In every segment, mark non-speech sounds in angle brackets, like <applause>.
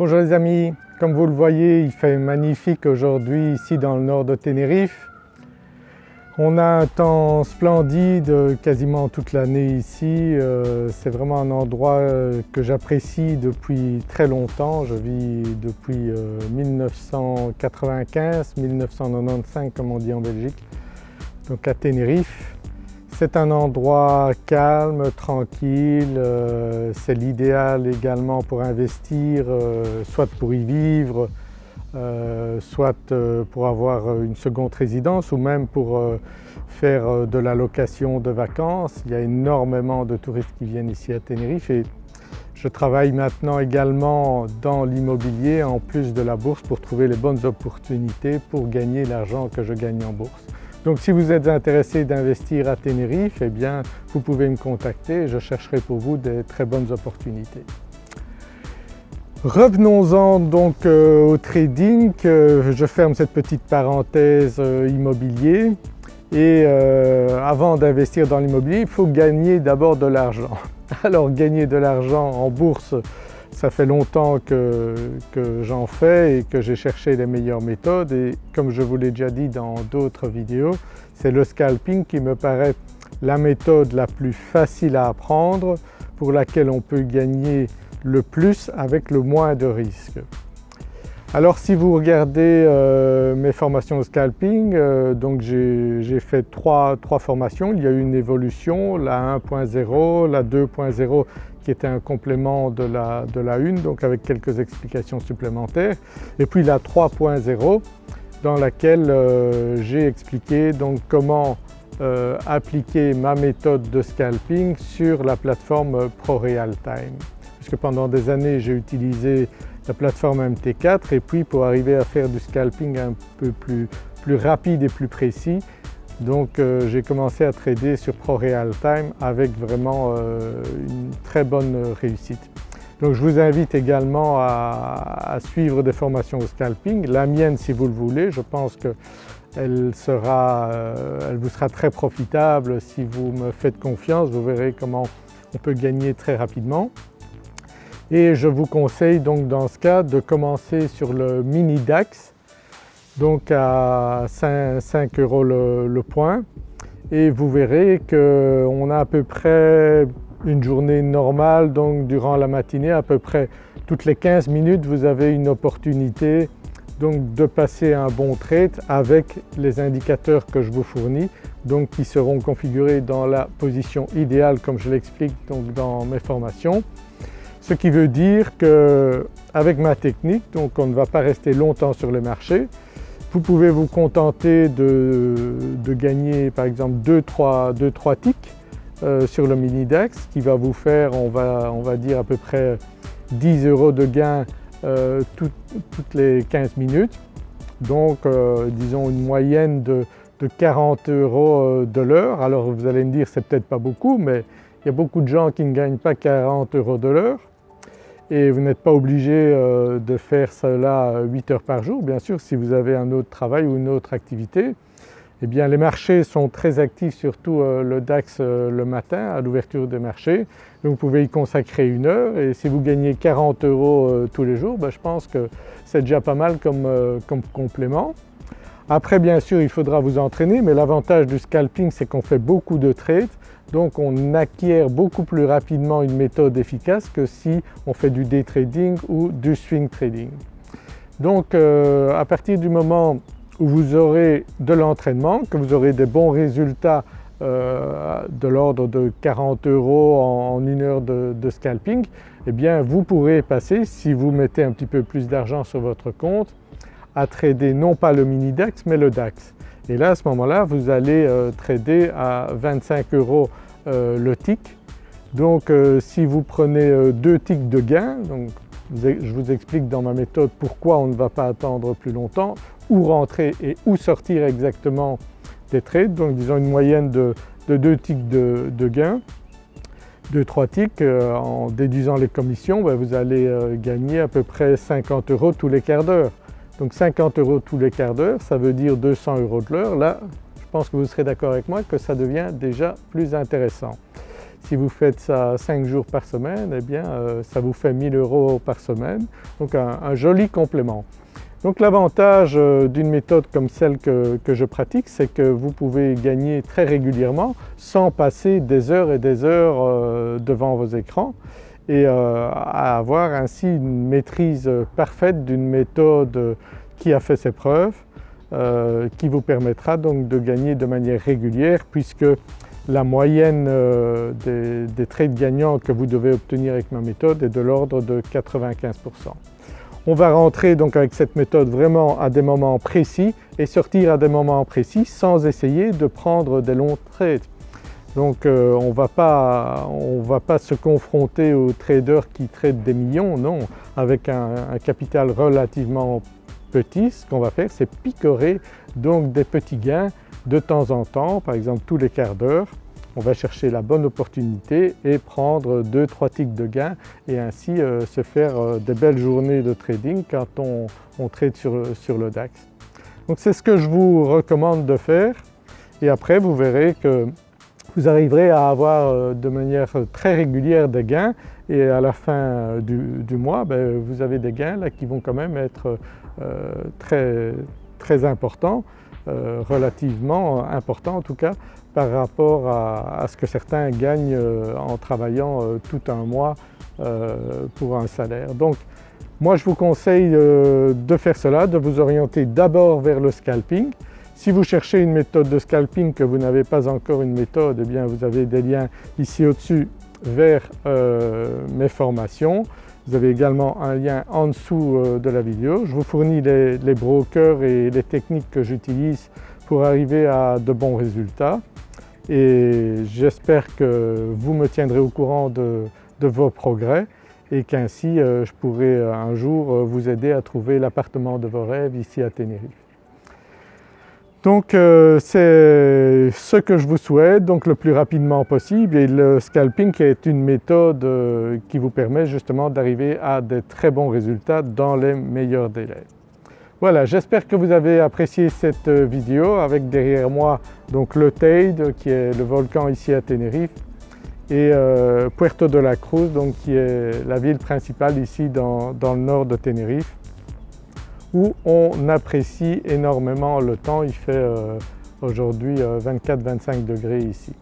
Bonjour les amis, comme vous le voyez il fait magnifique aujourd'hui ici dans le nord de Tenerife. On a un temps splendide quasiment toute l'année ici, euh, c'est vraiment un endroit euh, que j'apprécie depuis très longtemps. Je vis depuis 1995, euh, 1995 comme on dit en Belgique, donc à Tenerife. C'est un endroit calme, tranquille, c'est l'idéal également pour investir, soit pour y vivre, euh, soit euh, pour avoir une seconde résidence ou même pour euh, faire de la location de vacances. Il y a énormément de touristes qui viennent ici à Tenerife et je travaille maintenant également dans l'immobilier en plus de la bourse pour trouver les bonnes opportunités pour gagner l'argent que je gagne en bourse. Donc si vous êtes intéressé d'investir à Tenerife, eh bien vous pouvez me contacter je chercherai pour vous des très bonnes opportunités. Revenons-en donc euh, au trading, je ferme cette petite parenthèse euh, immobilier et euh, avant d'investir dans l'immobilier il faut gagner d'abord de l'argent. <laughs> Alors gagner de l'argent en bourse ça fait longtemps que, j'en fais et que j'ai cherché les meilleures méthodes et comme je vous l'ai déjà dit dans d'autres vidéos c'est le scalping qui me paraît la méthode la plus facile à apprendre pour laquelle on peut gagner le plus avec le moins de risques. Alors si vous regardez euh, mes formations au scalping, euh, donc j'ai fait trois, formations, il y a eu une évolution, la 1.0, la 2.0 qui était un complément de la, de la 1 donc avec quelques explications supplémentaires. Et puis la 3.0 dans laquelle euh, j'ai expliqué donc comment appliquer ma méthode de scalping sur la plateforme ProRealTime puisque pendant des années j'ai utilisé la plateforme MT4 et puis pour arriver à faire du scalping un peu plus, rapide et plus précis donc euh, j'ai commencé à trader sur ProRealTime avec vraiment euh, une très bonne réussite. Donc je vous invite également à, suivre des formations au scalping, la mienne si vous le voulez, je pense qu'elle euh, elle vous sera très profitable. Si vous me faites confiance, vous verrez comment on peut gagner très rapidement. Et je vous conseille donc dans ce cas de commencer sur le mini DAX donc à 5, euros le, point et vous verrez qu'on a à peu près une journée normale donc durant la matinée à peu près toutes les 15 minutes vous avez une opportunité donc de passer un bon trade avec les indicateurs que je vous fournis donc qui seront configurés dans la position idéale comme je l'explique donc dans mes formations. Ce qui veut dire qu'avec ma technique, donc on ne va pas rester longtemps sur le marché, vous pouvez vous contenter de, gagner par exemple 2-3 ticks euh, sur le mini DAX qui va vous faire on va, on va dire à peu près 10 euros de gain euh, toutes les 15 minutes. Donc euh, disons une moyenne de, de 40 euros de l'heure. Alors vous allez me dire c'est peut-être pas beaucoup mais il y a beaucoup de gens qui ne gagnent pas 40 euros de l'heure et vous n'êtes pas obligé euh, de faire cela 8 heures par jour. Bien sûr si vous avez un autre travail ou une autre activité, eh bien les marchés sont très actifs surtout euh, le DAX euh, le matin à l'ouverture des marchés. Donc vous pouvez y consacrer une heure et si vous gagnez 40 euros tous les jours, ben, je pense que c'est déjà pas mal comme complément. Après bien sûr il faudra vous entraîner mais l'avantage du scalping c'est qu'on fait beaucoup de trades donc on acquiert beaucoup plus rapidement une méthode efficace que si on fait du day trading ou du swing trading. Donc euh, à partir du moment où vous aurez de l'entraînement, que vous aurez des bons résultats euh, de l'ordre de 40 euros en, une heure de, scalping, eh bien vous pourrez passer, si vous mettez un petit peu plus d'argent sur votre compte, à trader non pas le mini DAX mais le DAX. Et là à ce moment-là vous allez euh, trader à 25 euros euh, le tick. Donc euh, si vous prenez deux ticks de gain, je vous explique dans ma méthode pourquoi on ne va pas attendre plus longtemps, où rentrer et où sortir exactement des trades, donc disons une moyenne de, de 2 ticks de, de gain, 2-3 ticks, en déduisant les commissions, ben, vous allez gagner à peu près 50 euros tous les quarts d'heure. Donc 50 euros tous les quarts d'heure, ça veut dire 200 euros de l'heure. Là, je pense que vous serez d'accord avec moi que ça devient déjà plus intéressant. Si vous faites ça 5 jours par semaine, eh bien euh, ça vous fait 1000 euros par semaine, donc un, joli complément. Donc l'avantage euh, d'une méthode comme celle que, je pratique, c'est que vous pouvez gagner très régulièrement sans passer des heures et des heures euh, devant vos écrans et avoir ainsi une maîtrise parfaite d'une méthode qui a fait ses preuves, qui vous permettra donc de gagner de manière régulière puisque la moyenne euh, des, trades gagnants que vous devez obtenir avec ma méthode est de l'ordre de 95%. On va rentrer donc avec cette méthode vraiment à des moments précis et sortir à des moments précis sans essayer de prendre des longs trades. Donc euh, on ne va pas se confronter aux traders qui traitent des millions, non. Avec un, capital relativement petit, ce qu'on va faire c'est picorer donc des petits gains de temps en temps, par exemple tous les quarts d'heure, on va chercher la bonne opportunité et prendre 2-3 ticks de gain et ainsi euh, se faire euh, des belles journées de trading quand on, trade sur, le DAX. Donc c'est ce que je vous recommande de faire et après vous verrez que vous arriverez à avoir euh, de manière très régulière des gains et à la fin du, mois ben, vous avez des gains là qui vont quand même être très, très importants. Euh, relativement important en tout cas par rapport à, ce que certains gagnent euh, en travaillant euh, tout un mois pour un salaire. Donc moi je vous conseille de faire cela, de vous orienter d'abord vers le scalping. Si vous cherchez une méthode de scalping que vous n'avez pas encore une méthode, eh bien vous avez des liens ici au-dessus vers mes formations. Vous avez également un lien en dessous euh, de la vidéo. Je vous fournis les, brokers et les techniques que j'utilise pour arriver à de bons résultats et j'espère que vous me tiendrez au courant de, vos progrès et qu'ainsi euh, je pourrai euh, un jour vous aider à trouver l'appartement de vos rêves ici à Tenerife. Donc euh, c'est ce que je vous souhaite donc le plus rapidement possible et le scalping est une méthode euh, qui vous permet justement d'arriver à des très bons résultats dans les meilleurs délais. Voilà, j'espère que vous avez apprécié cette euh, vidéo avec derrière moi donc le Teide qui est le volcan ici à Tenerife et Puerto de la Cruz donc qui est la ville principale ici dans le nord de Tenerife où on apprécie énormément le temps. Il fait euh, aujourd'hui 24-25 euh, degrés ici.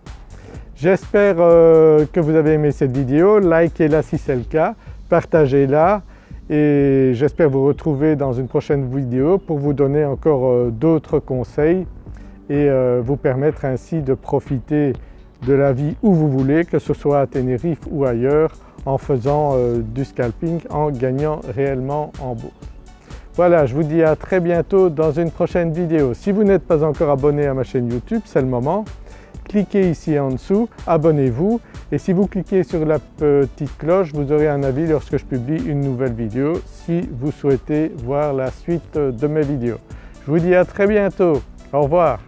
J'espère euh, que vous avez aimé cette vidéo, likez-la si c'est le cas, partagez-la et j'espère vous retrouver dans une prochaine vidéo pour vous donner encore d'autres conseils et vous permettre ainsi de profiter de la vie où vous voulez, que ce soit à Tenerife ou ailleurs, en faisant du scalping, en gagnant réellement en bourse. Voilà, je vous dis à très bientôt dans une prochaine vidéo. Si vous n'êtes pas encore abonné à ma chaîne YouTube, c'est le moment. Cliquez ici en dessous, abonnez-vous et si vous cliquez sur la petite cloche, vous aurez un avis lorsque je publie une nouvelle vidéo si vous souhaitez voir la suite de mes vidéos. Je vous dis à très bientôt, au revoir.